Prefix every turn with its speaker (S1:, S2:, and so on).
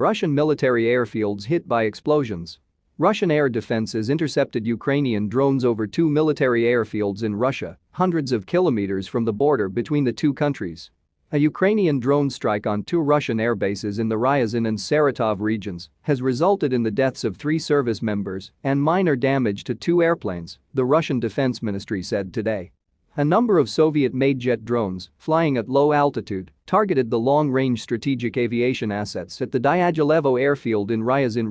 S1: Russian military airfields hit by explosions. Russian air defenses intercepted Ukrainian drones over two military airfields in Russia, hundreds of kilometers from the border between the two countries. A Ukrainian drone strike on two Russian airbases in the Ryazan and Saratov regions has resulted in the deaths of three service members and minor damage to two airplanes, the Russian Defense Ministry said today. A number of Soviet-made jet drones, flying at low altitude, targeted the long-range strategic aviation assets at the Dyagilevo airfield in Ryazan region